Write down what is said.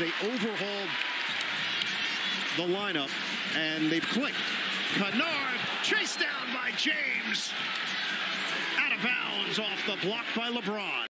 They overhauled the lineup, and they've clicked. Kennard chased down by James. Out of bounds off the block by LeBron.